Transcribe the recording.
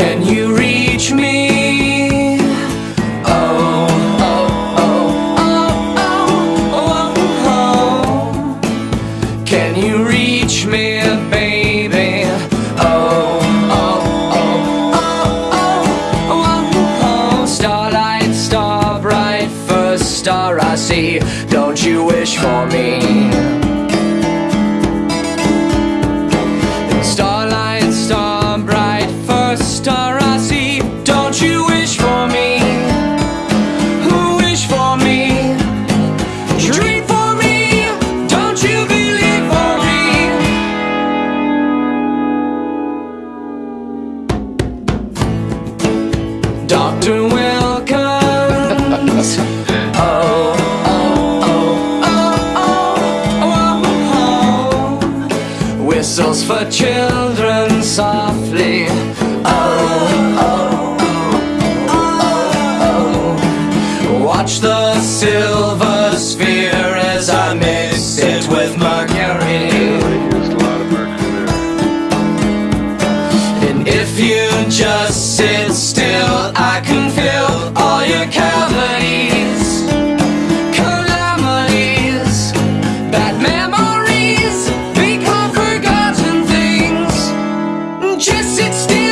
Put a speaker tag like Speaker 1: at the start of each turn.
Speaker 1: Can you reach me? Oh, oh, oh, oh, oh. Can you reach me, baby? Oh, oh, oh, oh, oh, oh, oh. Starlight, star bright, first star I see. Don't you wish for me? Dr. Wilkins. Oh, oh, oh, oh, oh, oh, oh. Whistles for children softly. Oh, oh, oh, oh. Watch the silver sphere as I mix it with mercury.
Speaker 2: Used a lot of mercury there.
Speaker 1: And if you just still,